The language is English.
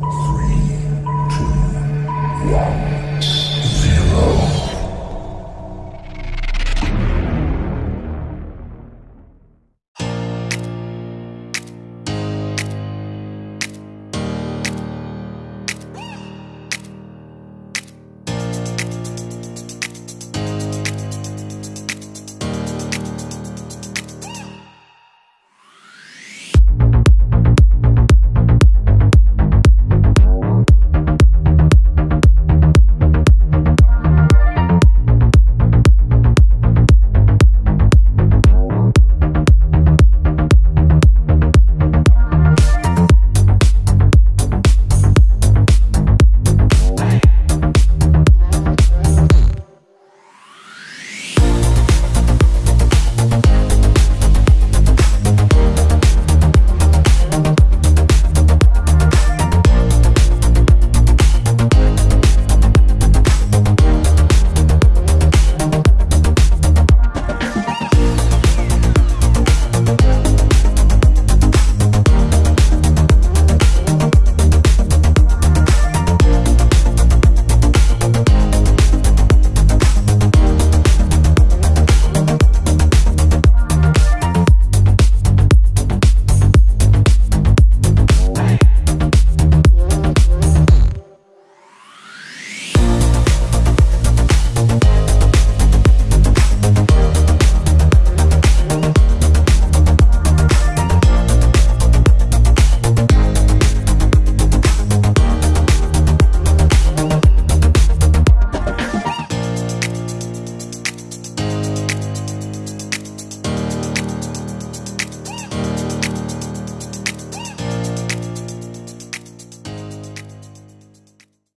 Three, two, one.